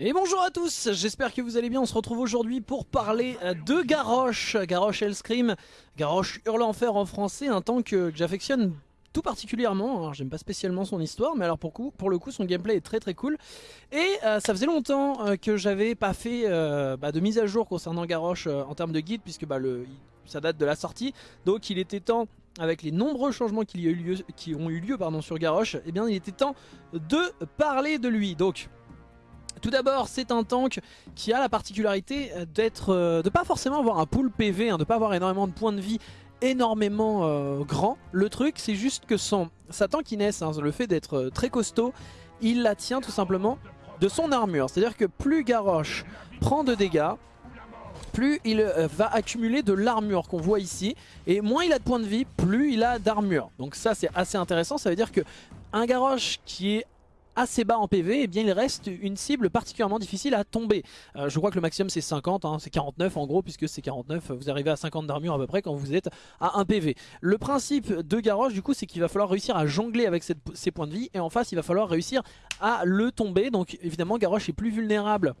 Et bonjour à tous, j'espère que vous allez bien, on se retrouve aujourd'hui pour parler euh, de Garrosh, Garrosh Hellscream, Garrosh Hurle Enfer en français, un tank que, j'affectionne tout particulièrement, alors j'aime pas spécialement son histoire, mais alors pour, le coup son gameplay est très très cool. Et euh, ça faisait longtemps euh, que j'avais pas fait bah, de mise à jour concernant Garrosh en termes de guide, puisque bah, ça date de la sortie, donc il était temps avec les nombreux changements qui, eu lieu, qui ont eu lieu pardon, sur Garrosh, eh bien il était temps de parler de lui. Donc tout d'abord, c'est un tank qui a la particularité d'être, euh, de pas forcément avoir un pool PV, hein, de pas avoir énormément de points de vie énormément euh, grand. Le truc, c'est juste que son, sa tankiness, hein, le fait d'être euh, très costaud, il la tient tout simplement de son armure. C'est-à-dire que plus Garrosh prend de dégâts, plus il va accumuler de l'armure qu'on voit ici. Et moins il a de points de vie, plus il a d'armure. Donc ça c'est assez intéressant, ça veut dire que un Garrosh qui est assez bas en PV, et eh bien il reste une cible particulièrement difficile à tomber. Euh, je crois que le maximum c'est 50, hein, c'est 49 en gros, puisque c'est 49, vous arrivez à 50 d'armure à peu près quand vous êtes à 1 PV. Le principe de Garrosh du coup c'est qu'il va falloir réussir à jongler avec ses points de vie, et en face il va falloir réussir à le tomber. Donc évidemment Garrosh est plus vulnérable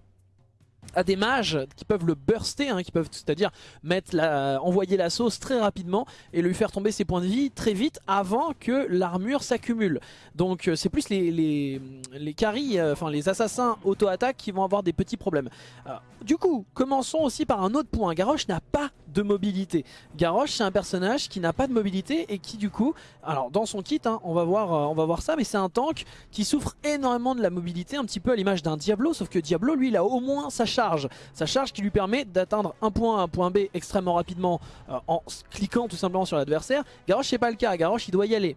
à des mages qui peuvent le burster, hein, qui peuvent c'est-à-dire mettre la, envoyer la sauce très rapidement et lui faire tomber ses points de vie très vite avant que l'armure s'accumule. Donc euh, c'est plus les, les, les carries, euh, enfin les assassins auto-attaque qui vont avoir des petits problèmes. Euh, du coup, commençons aussi par un autre point. Garrosh n'a pas de mobilité. Garrosh c'est un personnage qui n'a pas de mobilité et qui du coup, alors dans son kit, hein, on, va voir, on va voir ça, mais c'est un tank qui souffre énormément de la mobilité, un petit peu à l'image d'un Diablo, sauf que Diablo lui il a au moins sa charge. Sa charge qui lui permet d'atteindre un point A, un point B extrêmement rapidement en cliquant tout simplement sur l'adversaire. Garrosh c'est pas le cas, Garrosh il doit y aller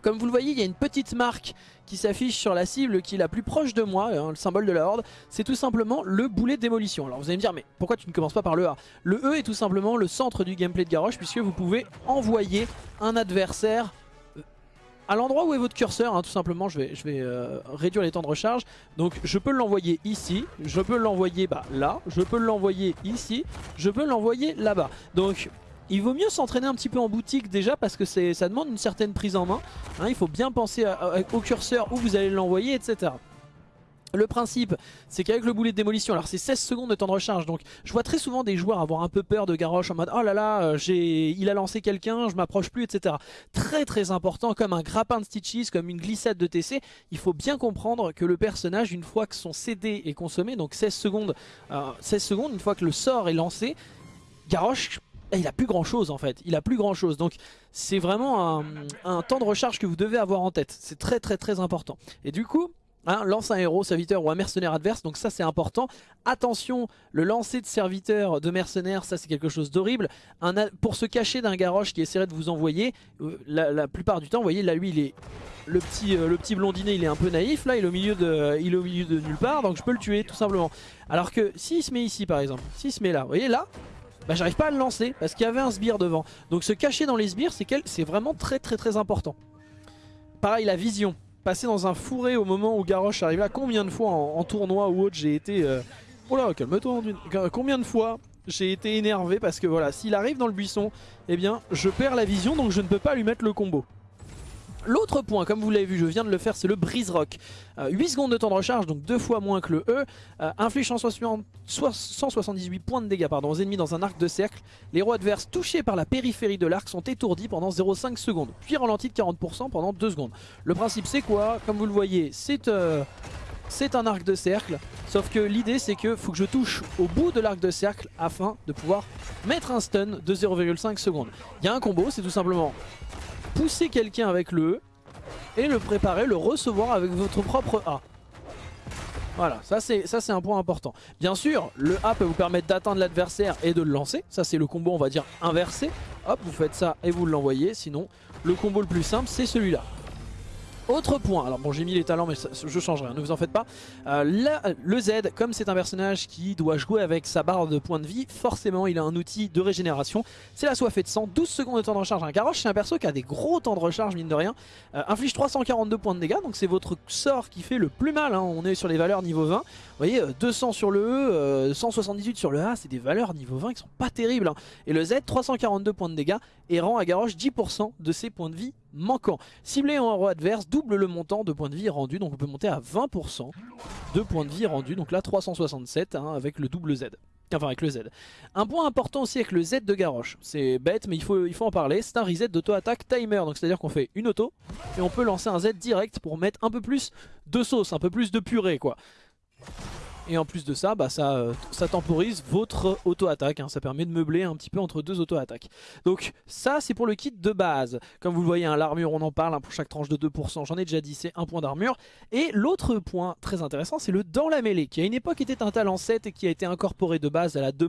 comme vous le voyez, il y a une petite marque qui s'affiche sur la cible qui est la plus proche de moi, hein, le symbole de la horde, c'est tout simplement le boulet de démolition. Alors vous allez me dire, mais pourquoi tu ne commences pas par le A? Le E est tout simplement le centre du gameplay de Garrosh, puisque vous pouvez envoyer un adversaire euh, à l'endroit où est votre curseur, hein, tout simplement, je vais, euh, réduire les temps de recharge. Donc je peux l'envoyer ici, je peux l'envoyer bah, là, je peux l'envoyer ici, je peux l'envoyer là-bas. Donc il vaut mieux s'entraîner un petit peu en boutique déjà parce que ça demande une certaine prise en main. Hein, il faut bien penser au curseur où vous allez l'envoyer, etc. Le principe, c'est qu'avec le boulet de démolition, alors c'est 16 secondes de temps de recharge, donc je vois très souvent des joueurs avoir un peu peur de Garrosh en mode « Oh là là, euh, il a lancé quelqu'un, je m'approche plus, etc. » Très très important, comme un grappin de Stitches, comme une glissade de TC, il faut bien comprendre que le personnage, une fois que son CD est consommé, donc 16 secondes, 16 euh, secondes, une fois que le sort est lancé, Garrosh il a plus grand chose en fait, il a plus grand chose donc c'est vraiment un, temps de recharge que vous devez avoir en tête, c'est très très très important. Et du coup hein, lance un héros, serviteur ou un mercenaire adverse. Donc ça c'est important, attention le lancer de serviteur de mercenaire ça c'est quelque chose d'horrible, pour se cacher d'un garoche qui essaierait de vous envoyer euh, la, plupart du temps vous voyez là lui il est le petit, euh, le petit blondinet il est un peu naïf. Là il est, au milieu de, il est au milieu de nulle part. Donc je peux le tuer tout simplement. Alors que s'il se met ici par exemple, s'il se met là, vous voyez là bah, j'arrive pas à le lancer parce qu'il y avait un sbire devant. Donc se cacher dans les sbires, c'est vraiment très très très important. Pareil, la vision. Passer dans un fourré au moment où Garrosh arrive là. Combien de fois en, tournoi ou autre j'ai été... Euh... Oh là, calme-toi. Combien de fois j'ai été énervé parce que voilà, s'il arrive dans le buisson, eh bien je perds la vision donc je ne peux pas lui mettre le combo. L'autre point, comme vous l'avez vu, je viens de le faire, c'est le brise rock. 8 euh, secondes de temps de recharge, donc deux fois moins que le E. Euh, inflige 178 points de dégâts pardon, aux ennemis dans un arc de cercle. Les héros adverses touchés par la périphérie de l'arc sont étourdis pendant 0,5 secondes, puis ralentis de 40% pendant 2 secondes. Le principe c'est quoi? Comme vous le voyez, c'est... Euh, c'est un arc de cercle, sauf que l'idée c'est que faut que je touche au bout de l'arc de cercle afin de pouvoir mettre un stun de 0,5 secondes. Il y a un combo, c'est tout simplement pousser quelqu'un avec le E et le préparer, le recevoir avec votre propre A. Voilà, ça c'est un point important. Bien sûr, le A peut vous permettre d'atteindre l'adversaire et de le lancer. Ça c'est le combo on va dire inversé. Hop, vous faites ça et vous l'envoyez. Sinon, le combo le plus simple c'est celui-là. Autre point, alors bon j'ai mis les talents mais je changerai, ne vous en faites pas. Euh, le Z, comme c'est un personnage qui doit jouer avec sa barre de points de vie, forcément il a un outil de régénération. C'est la soifée de sang, 12 secondes de temps de recharge. Un Garrosh c'est un perso qui a des gros temps de recharge mine de rien. Euh, inflige 342 points de dégâts, donc c'est votre sort qui fait le plus mal. Hein. On est sur les valeurs niveau 20. Vous voyez, 200 euh, sur le E, 178 sur le A, c'est des valeurs niveau 20 qui sont pas terribles. Hein. Et le Z, 342 points de dégâts et rend à Garrosh 10% de ses points de vie manquant. Ciblé en héros adverse, double le montant de points de vie rendu, donc on peut monter à 20% de points de vie rendus, donc là 367 hein, avec le double Z. Enfin avec le Z. Un point important aussi avec le Z de Garrosh, c'est bête mais il faut, il faut en parler, c'est un reset d'auto-attaque timer, donc c'est à dire qu'on fait une auto et on peut lancer un Z direct pour mettre un peu plus de sauce, un peu plus de purée quoi. Et en plus de ça, bah ça, euh, temporise votre auto-attaque. Hein. Ça permet de meubler un petit peu entre deux auto-attaques. Donc ça, c'est pour le kit de base. Comme vous le voyez, hein, l'armure, on en parle hein, pour chaque tranche de 2%. J'en ai déjà dit, c'est un point d'armure. Et l'autre point très intéressant, c'est le dans la mêlée, qui à une époque était un talent 7 et qui a été incorporé de base à la demande